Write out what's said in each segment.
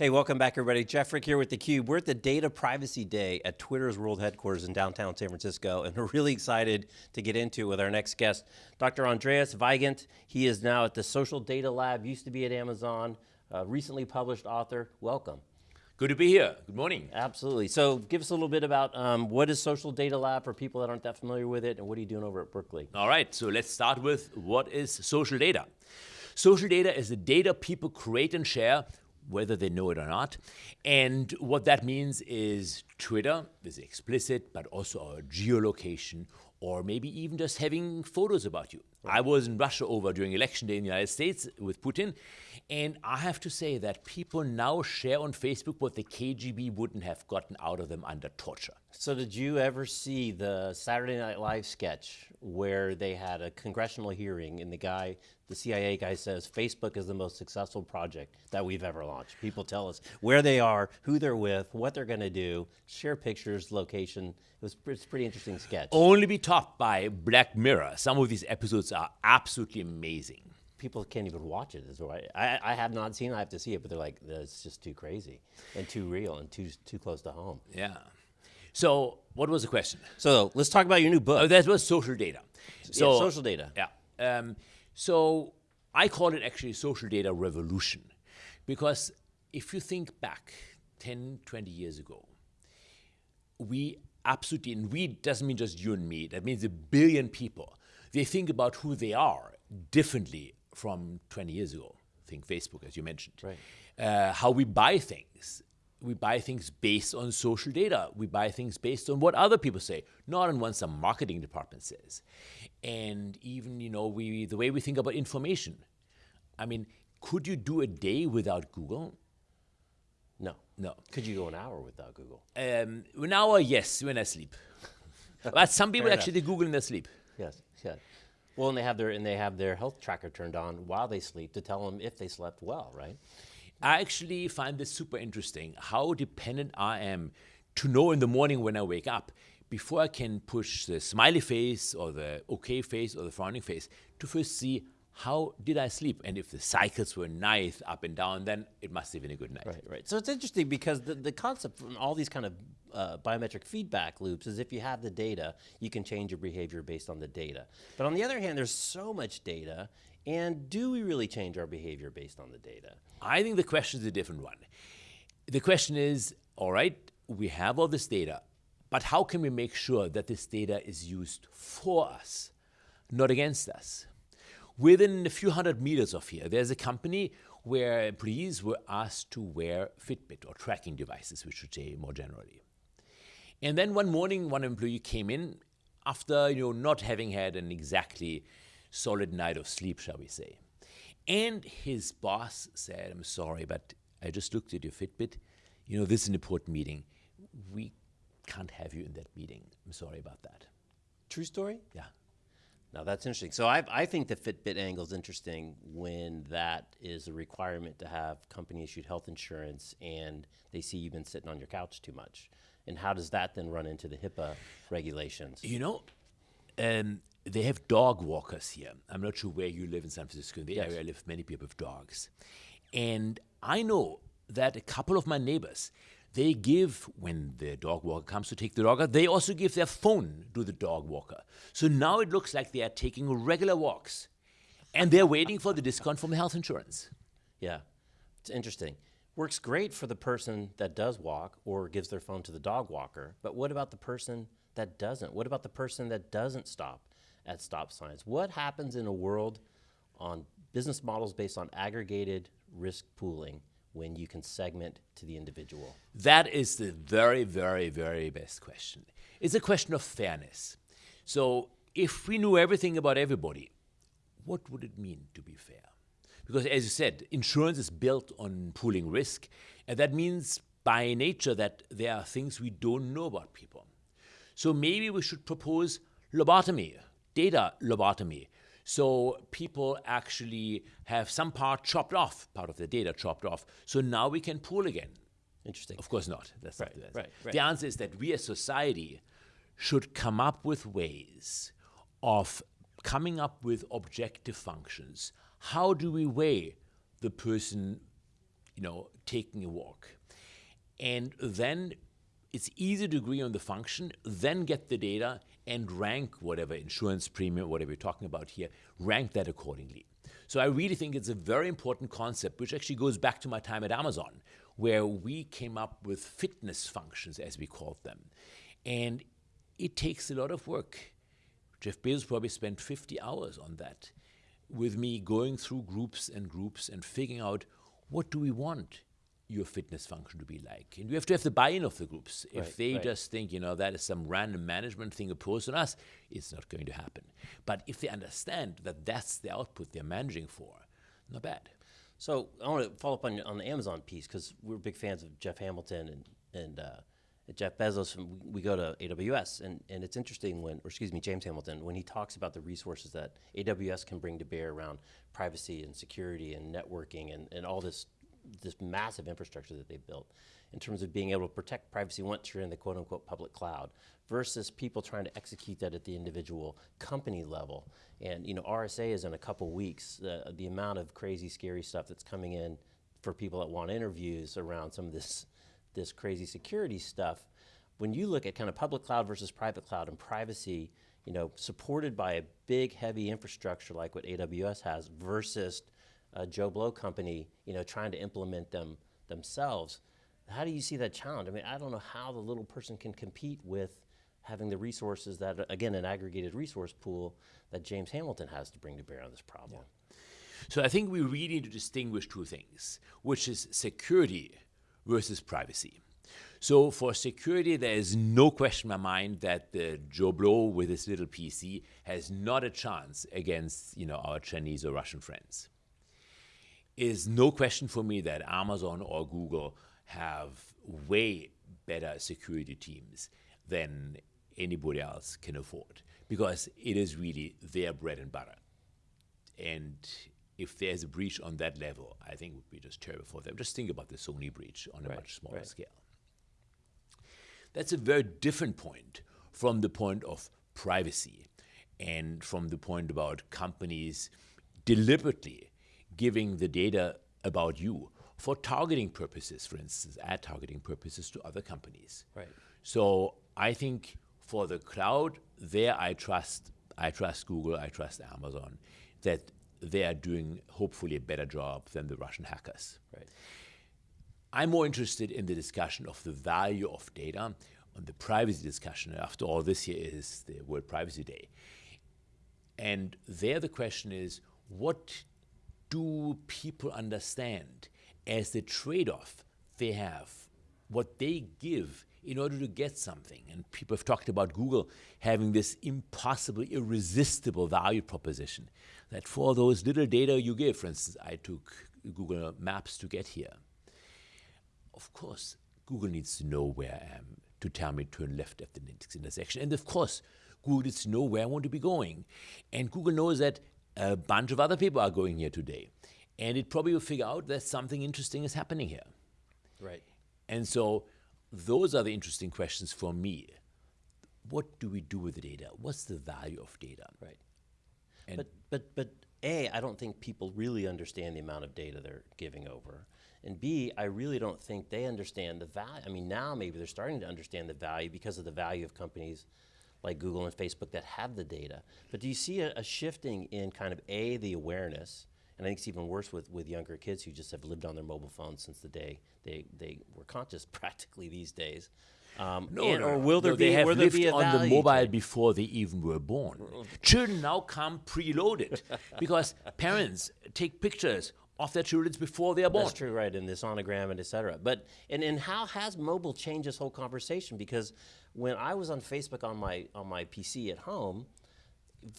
Hey, welcome back everybody. Jeff Frick here with theCUBE. We're at the Data Privacy Day at Twitter's World Headquarters in downtown San Francisco, and we're really excited to get into it with our next guest, Dr. Andreas Weigend. He is now at the Social Data Lab, used to be at Amazon, recently published author. Welcome. Good to be here, good morning. Absolutely, so give us a little bit about um, what is Social Data Lab for people that aren't that familiar with it, and what are you doing over at Berkeley? All right, so let's start with what is social data? Social data is the data people create and share whether they know it or not. And what that means is Twitter is explicit, but also our geolocation, or maybe even just having photos about you. I was in Russia over during election day in the United States with Putin, and I have to say that people now share on Facebook what the KGB wouldn't have gotten out of them under torture. So did you ever see the Saturday Night Live sketch where they had a congressional hearing and the guy, the CIA guy says, Facebook is the most successful project that we've ever launched. People tell us where they are, who they're with, what they're going to do, share pictures, location. It was it's a pretty interesting sketch. Only be topped by Black Mirror. Some of these episodes are absolutely amazing. People can't even watch it. Is. I, I have not seen. it. I have to see it, but they're like, it's just too crazy and too real and too too close to home. Yeah. So what was the question? So let's talk about your new book. Oh, that was social data. So yeah, social data. Yeah. Um, so I call it actually social data revolution because if you think back 10, 20 years ago, we absolutely, and we doesn't mean just you and me, that means a billion people. They think about who they are differently from 20 years ago. Think Facebook, as you mentioned. Right. Uh, how we buy things, we buy things based on social data. We buy things based on what other people say, not on what some marketing department says. And even, you know, we, the way we think about information. I mean, could you do a day without Google? No. No. Could you go an hour without Google? Um, an hour, yes, when I sleep. but some people actually Google in their sleep. Yes, yeah. Well, and they have their and they have their health tracker turned on while they sleep to tell them if they slept well, right? I actually find this super interesting, how dependent I am to know in the morning when I wake up, before I can push the smiley face or the okay face or the frowning face, to first see how did I sleep? And if the cycles were nice up and down, then it must have been a good night. Right, right. So it's interesting because the, the concept from all these kind of uh, biometric feedback loops is if you have the data, you can change your behavior based on the data. But on the other hand, there's so much data, and do we really change our behavior based on the data? I think the question is a different one. The question is, all right, we have all this data, but how can we make sure that this data is used for us, not against us? Within a few hundred meters of here, there's a company where employees were asked to wear Fitbit or tracking devices, we should say more generally. And then one morning, one employee came in after you know not having had an exactly solid night of sleep, shall we say. And his boss said, I'm sorry, but I just looked at your Fitbit. You know, this is an important meeting. We can't have you in that meeting. I'm sorry about that. True story? Yeah. Now that's interesting. So I, I think the Fitbit angle is interesting when that is a requirement to have company issued health insurance and they see you've been sitting on your couch too much. And how does that then run into the HIPAA regulations? You know, um, they have dog walkers here. I'm not sure where you live in San Francisco. In the yes. area, I live many people have dogs. And I know that a couple of my neighbors, they give, when the dog walker comes to take the dog out, they also give their phone to the dog walker. So now it looks like they are taking regular walks and they're waiting for the discount from the health insurance. Yeah, it's interesting. Works great for the person that does walk or gives their phone to the dog walker, but what about the person that doesn't? What about the person that doesn't stop at stop signs? What happens in a world on business models based on aggregated risk pooling when you can segment to the individual? That is the very, very, very best question. It's a question of fairness. So if we knew everything about everybody, what would it mean to be fair? Because as you said, insurance is built on pooling risk, and that means by nature that there are things we don't know about people. So maybe we should propose lobotomy, data lobotomy, so people actually have some part chopped off, part of the data chopped off. So now we can pool again. Interesting. Of course not. That's right, not right, right. The answer is that we as society should come up with ways of coming up with objective functions. How do we weigh the person you know, taking a walk. And then it's easy to agree on the function, then get the data and rank whatever insurance premium, whatever you're talking about here, rank that accordingly. So I really think it's a very important concept, which actually goes back to my time at Amazon, where we came up with fitness functions, as we called them. And it takes a lot of work. Jeff Bezos probably spent 50 hours on that, with me going through groups and groups and figuring out what do we want your fitness function to be like. And you have to have the buy-in of the groups. If Right, they right. just think, you know, that is some random management thing imposed on us, it's not going to happen. But if they understand that that's the output they're managing for, not bad. So I want to follow up on, on the Amazon piece because we're big fans of Jeff Hamilton and and uh, Jeff Bezos. We go to AWS, and, and it's interesting when, or excuse me, James Hamilton, when he talks about the resources that AWS can bring to bear around privacy and security and networking and, and all this this massive infrastructure that they built in terms of being able to protect privacy once you're in the quote unquote public cloud versus people trying to execute that at the individual company level. And you know, RSA is in a couple weeks. Uh, the amount of crazy, scary stuff that's coming in for people that want interviews around some of this this crazy security stuff. When you look at kind of public cloud versus private cloud and privacy, you know, supported by a big, heavy infrastructure like what AWS has versus a Joe Blow company, you know, trying to implement them themselves. How do you see that challenge? I mean, I don't know how the little person can compete with having the resources that, again, an aggregated resource pool that James Hamilton has to bring to bear on this problem. So I think we really need to distinguish two things, which is security versus privacy. So for security, there is no question in my mind that the Joe Blow with his little PC has not a chance against you know our Chinese or Russian friends. Is no question for me that Amazon or Google have way better security teams than anybody else can afford because it is really their bread and butter. And if there's a breach on that level, I think it would be just terrible for them. Just think about the Sony breach on a Right, much smaller right. scale. That's a very different point from the point of privacy and from the point about companies deliberately giving the data about you for targeting purposes, for instance, ad targeting purposes to other companies. Right. So I think for the cloud, there I trust I trust Google, I trust Amazon, that they are doing hopefully a better job than the Russian hackers. Right. I'm more interested in the discussion of the value of data on the privacy discussion. After all, this year is the World Privacy Day. And there the question is what do people understand as the trade off they have, what they give in order to get something? And people have talked about Google having this impossible, irresistible value proposition that for those little data you give, for instance, I took Google Maps to get here. Of course, Google needs to know where I am to tell me to turn left at the next intersection. And of course, Google needs to know where I want to be going. And Google knows that a bunch of other people are going here today. And it probably will figure out that something interesting is happening here. Right. And so those are the interesting questions for me. What do we do with the data? What's the value of data? Right. And- but but but a, I don't think people really understand the amount of data they're giving over, and b, I really don't think they understand the value. I mean, now maybe they're starting to understand the value because of the value of companies like Google and Facebook that have the data. But do you see a, a shifting in kind of a the awareness? And I think it's even worse with, with younger kids who just have lived on their mobile phones since the day they, they were conscious practically these days. Um, and- or will there no, be They have lived on the mobile before they even were born. Children now come preloaded because parents take pictures of their children before they are born. That's true, right? And this sonogram and et cetera. But and, and how has mobile changed this whole conversation? Because when I was on Facebook on my on my PC at home,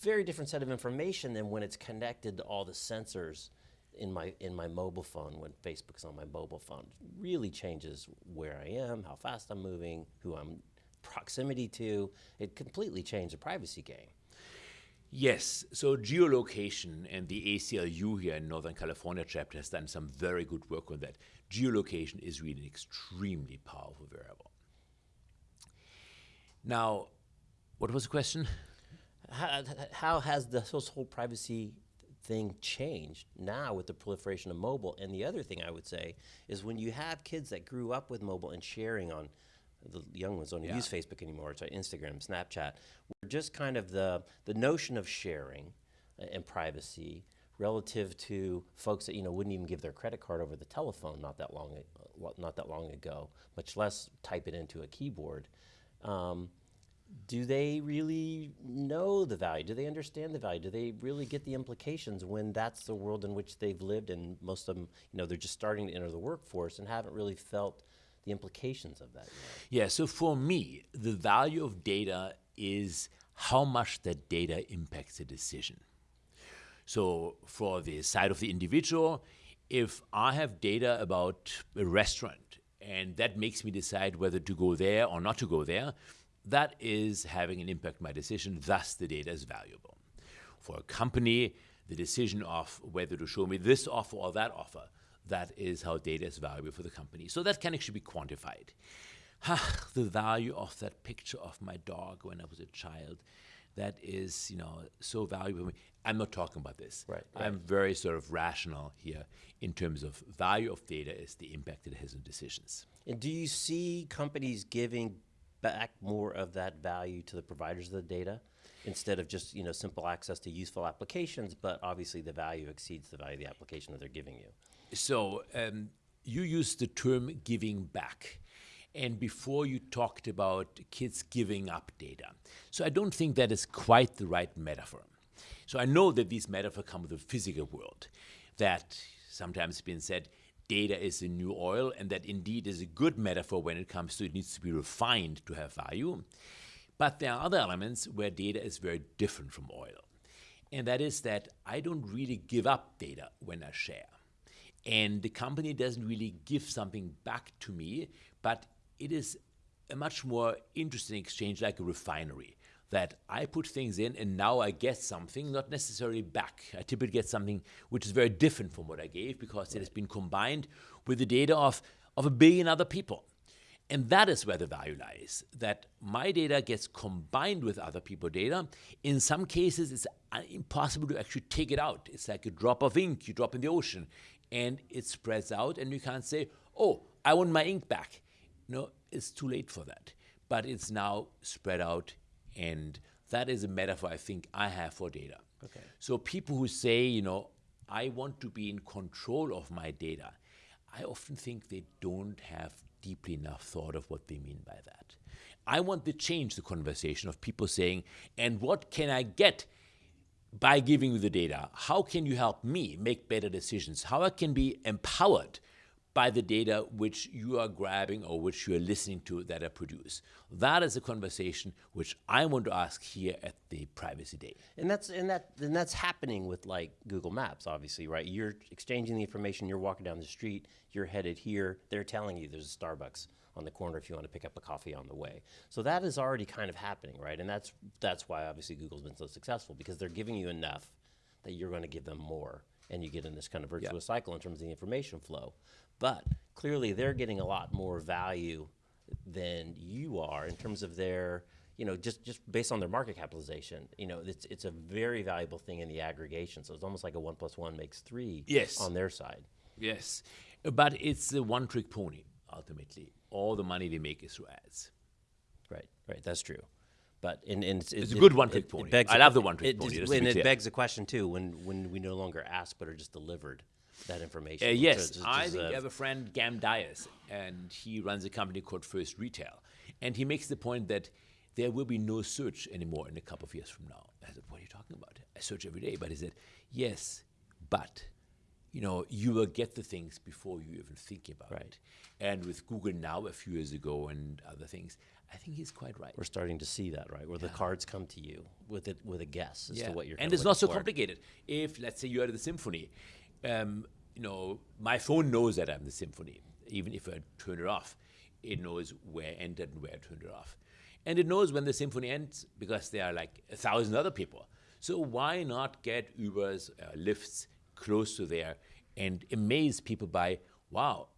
very different set of information than when it's connected to all the sensors in my in my mobile phone when Facebook's on my mobile phone. Really changes where I am, how fast I'm moving, who I'm proximity to. It completely changed the privacy game. Yes, so geolocation and the ACLU here in Northern California chapter has done some very good work on that. Geolocation is really an extremely powerful variable. Now, what was the question? How, how has this whole privacy thing changed now with the proliferation of mobile. And the other thing I would say is when you have kids that grew up with mobile and sharing on the young ones don't Yeah. use Facebook anymore. It's like Instagram, Snapchat. We're just kind of the the notion of sharing uh, and privacy relative to folks that you know wouldn't even give their credit card over the telephone not that long not that long ago, much less type it into a keyboard. Um, do they really know the value? Do they understand the value? Do they really get the implications when that's the world in which they've lived and most of them, you know, they're just starting to enter the workforce and haven't really felt the implications of that? Yeah, so for me, the value of data is how much that data impacts a decision. So, for the side of the individual, if I have data about a restaurant and that makes me decide whether to go there or not to go there, that is having an impact on my decision, thus, the data is valuable. For a company, the decision of whether to show me this offer or that offer, that is how data is valuable for the company. So, that can actually be quantified. The value of that picture of my dog when I was a child, that is, you know, so valuable. I'm not talking about this. Right, I'm very sort of rational here in terms of value of data is the impact it has on decisions. And do you see companies giving back more of that value to the providers of the data instead of just, you know, simple access to useful applications, but obviously the value exceeds the value of the application that they're giving you? So um, you used the term giving back. And before you talked about kids giving up data. So I don't think that is quite the right metaphor. So I know that these metaphors come with the physical world, that sometimes been said data is the new oil, and that indeed is a good metaphor when it comes to it needs to be refined to have value. But there are other elements where data is very different from oil. And that is that I don't really give up data when I share. And the company doesn't really give something back to me, but it is a much more interesting exchange like a refinery that I put things in and now I get something, not necessarily back. I typically get something which is very different from what I gave because it has been combined with the data of, of a billion other people. And that is where the value lies that my data gets combined with other people's data. In some cases, it's uh, impossible to actually take it out. It's like a drop of ink you drop in the ocean and it spreads out, and you can't say, Oh, I want my ink back. No, it's too late for that. But it's now spread out, and that is a metaphor I think I have for data. Okay. So people who say, you know, I want to be in control of my data, I often think they don't have deeply enough thought of what they mean by that. I want to change the conversation of people saying, and what can I get by giving you the data? How can you help me make better decisions? How I can be empowered by the data which you are grabbing or which you are listening to that are produced. That is a conversation which I want to ask here at the Privacy Day. And that's and that and that's happening with like Google Maps, obviously, right? You're exchanging the information. You're walking down the street. You're headed here. They're telling you there's a Starbucks on the corner if you want to pick up a coffee on the way. So that is already kind of happening, right? And that's that's why obviously Google's been so successful because they're giving you enough that you're going to give them more, and you get in this kind of virtuous cycle in terms of the information flow. But clearly, they're getting a lot more value than you are in terms of their you know, just just based on their market capitalization, you know, it's it's a very valuable thing in the aggregation. So it's almost like a one plus one makes three. Yes. On their side. Yes, but it's a one trick pony, ultimately. All the money they make is through ads. Right. Right. That's true. But and, and it's, It's it- a good one-trick it- it pony. I love the one-trick pony, just- and it begs the question too when when we no longer ask but are just delivered that information. Uh, yes, I think you have a friend, Gam Dias, and he runs a company called First Retail. And he makes the point that there will be no search anymore in a couple of years from now. I said, What are you talking about? I search every day. But he said, Yes, but you know, you will get the things before you even think about Right. it. And with Google Now a few years ago and other things, I think he's quite right. we're starting to see that, right? Where the cards come to you with it with a guess as to what you're. and it's not so for. complicated. If let's say you're at the symphony, um, you know, my phone knows that I'm the symphony. Even if I turn it off, it knows where I entered and where I turned it off, and it knows when the symphony ends because there are like a thousand other people. So why not get Ubers, uh, Lyfts close to there and amaze people by, wow,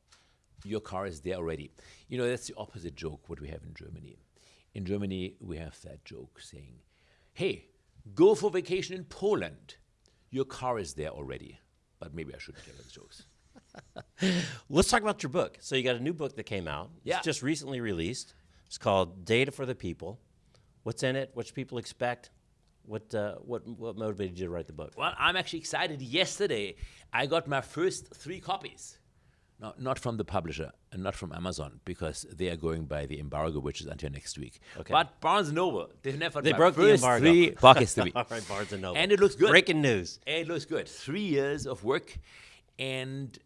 your car is there already. You know, that's the opposite joke what we have in Germany. In Germany, we have that joke saying, hey, go for vacation in Poland. your car is there already. But maybe I shouldn't tell those jokes. Let's talk about your book. So you got a new book that came out. Yeah. It's just recently released. It's called Data for the People. What's in it? What should people expect? What uh, what what motivated you to write the book? Well, I'm actually excited. Yesterday, I got my first three copies. No, not from the publisher and not from Amazon because they are going by the embargo, which is until next week. Okay. But Barnes and Noble, they've never They broke the embargo. three pockets to me. All right, Barnes and Noble. And it looks good. Breaking news. And It looks good. Three years of work, and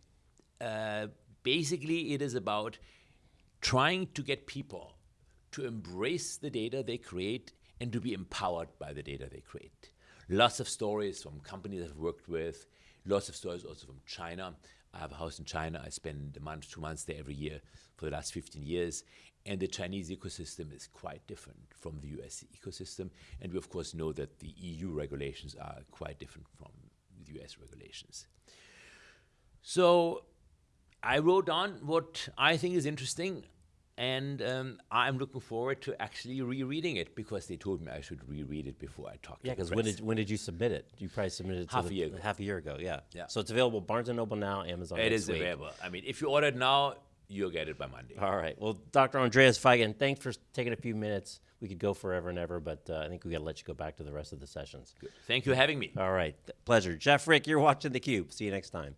uh, basically, it is about trying to get people to embrace the data they create and to be empowered by the data they create. Lots of stories from companies I've worked with, lots of stories also from China. I have a house in China. I spend a month, two months there every year for the last 15 years. And the Chinese ecosystem is quite different from the US ecosystem. And we, of course, know that the EU regulations are quite different from the US regulations. So I wrote down what I think is interesting, and um, I'm looking forward to actually rereading it because they told me I should reread it before I talk to Yeah, because when did when did you submit it? You probably submitted it to Half a year ago. Half a year ago, yeah. Yeah. So it's available Barnes and Noble now, Amazon. It is week. available. I mean, if you order it now, you'll get it by Monday. All right. Well, Dr. Andreas Weigend, thanks for taking a few minutes. We could go forever and ever, but uh, I think we got to let you go back to the rest of the sessions. Thank you for having me. All right. Pleasure. Jeff Frick, you're watching theCUBE. See you next time.